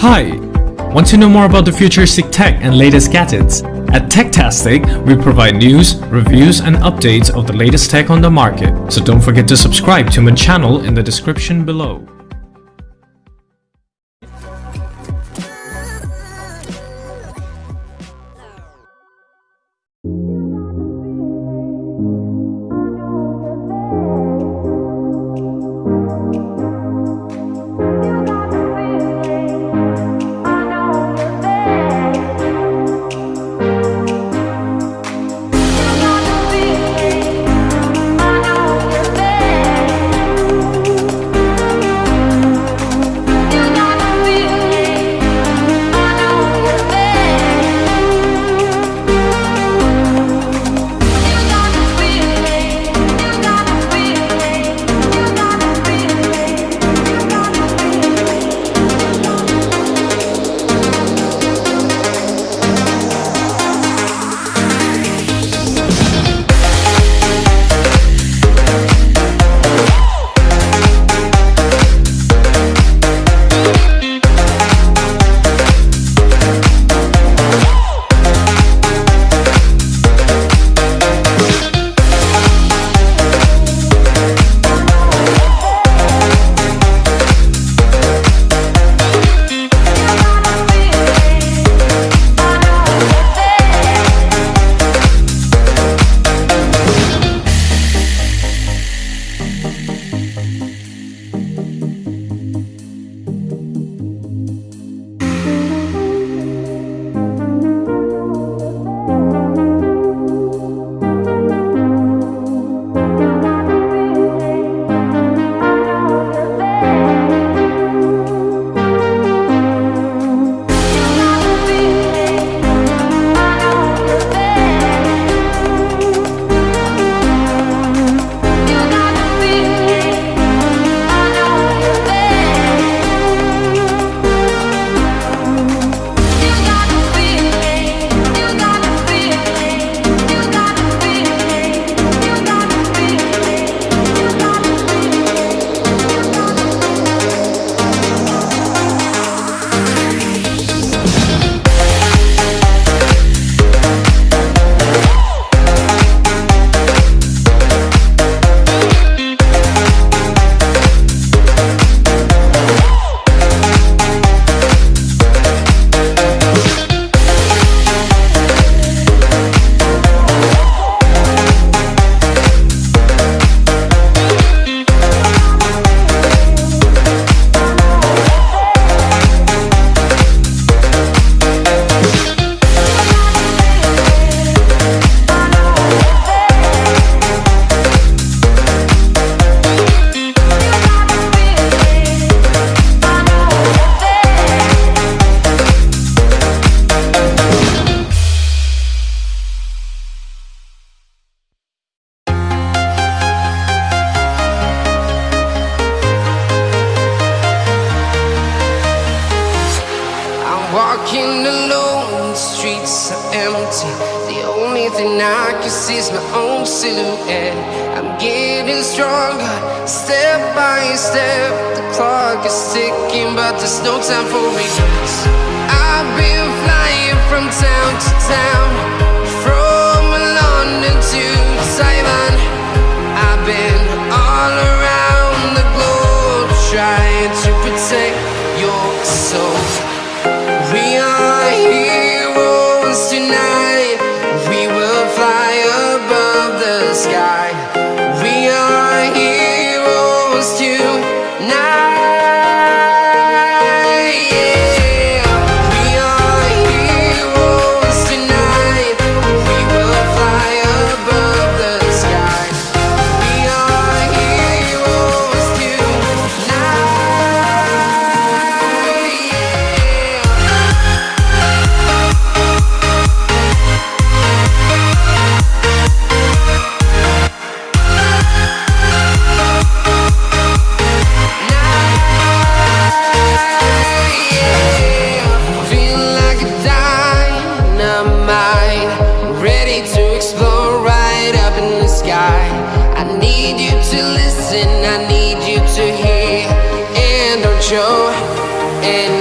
Hi! Want to know more about the futuristic tech and latest gadgets? At Techtastic, we provide news, reviews and updates of the latest tech on the market. So don't forget to subscribe to my channel in the description below. Thing I can see is my own silhouette. I'm getting stronger, step by step. The clock is ticking, but there's no time for me. To I need you to hear, and don't show fear.